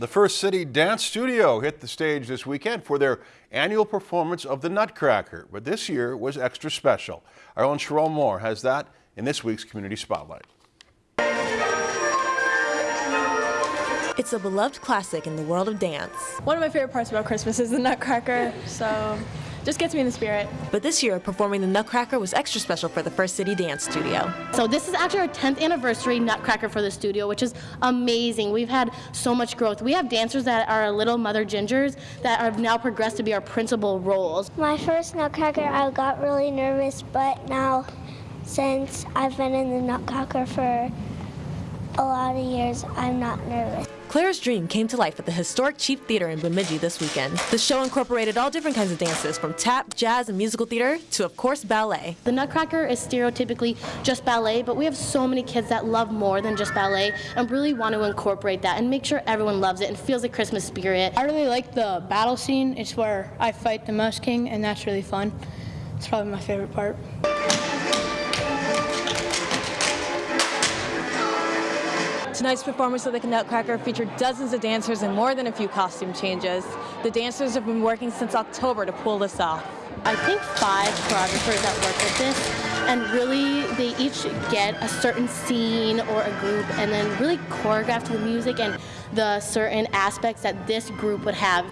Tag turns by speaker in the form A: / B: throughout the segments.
A: The First City Dance Studio hit the stage this weekend for their annual performance of the Nutcracker, but this year was extra special. Our own Sherelle Moore has that in this week's Community Spotlight.
B: It's a beloved classic in the world of dance.
C: One of my favorite parts about Christmas is the Nutcracker, so just gets me in the spirit.
B: But this year, performing the Nutcracker was extra special for the First City Dance Studio.
D: So this is actually our 10th anniversary Nutcracker for the studio, which is amazing. We've had so much growth. We have dancers that are little Mother Gingers that have now progressed to be our principal roles.
E: My first Nutcracker, I got really nervous, but now since I've been in the Nutcracker for a lot of years, I'm not nervous.
B: Claire's dream came to life at the historic Chief Theater in Bemidji this weekend. The show incorporated all different kinds of dances, from tap, jazz, and musical theater to, of course, ballet.
D: The Nutcracker is stereotypically just ballet, but we have so many kids that love more than just ballet and really want to incorporate that and make sure everyone loves it and feels the Christmas spirit.
F: I really like the battle scene. It's where I fight the Mouse King, and that's really fun. It's probably my favorite part.
C: Tonight's performance of the Nutcracker featured dozens of dancers and more than a few costume changes. The dancers have been working since October to pull this off.
D: I think five choreographers that work with this and really they each get a certain scene or a group and then really choreograph to the music and the certain aspects that this group would have.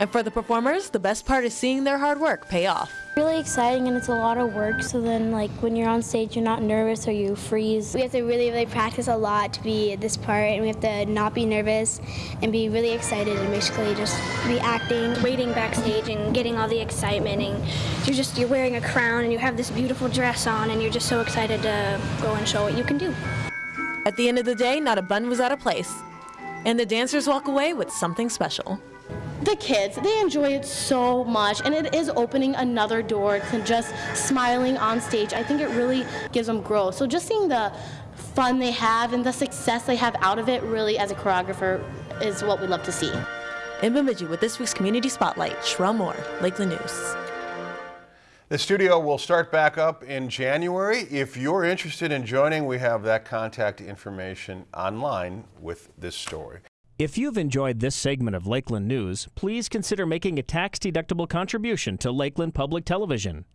B: And for the performers, the best part is seeing their hard work pay off.
G: Really exciting and it's a lot of work so then like when you're on stage you're not nervous or you freeze.
E: We have to really really practice a lot to be this part and we have to not be nervous and be really excited and basically just be acting, waiting backstage and getting all the excitement and you're just you're wearing a crown and you have this beautiful dress on and you're just so excited to go and show what you can do.
B: At the end of the day, not a bun was out of place. And the dancers walk away with something special
D: the kids, they enjoy it so much, and it is opening another door to just smiling on stage. I think it really gives them growth. So just seeing the fun they have and the success they have out of it, really, as a choreographer, is what we love to see.
B: In Bemidji with this week's Community Spotlight, Sherelle Moore, Lakeland News.
A: The studio will start back up in January. If you're interested in joining, we have that contact information online with this story.
H: If you've enjoyed this segment of Lakeland News, please consider making a tax-deductible contribution to Lakeland Public Television.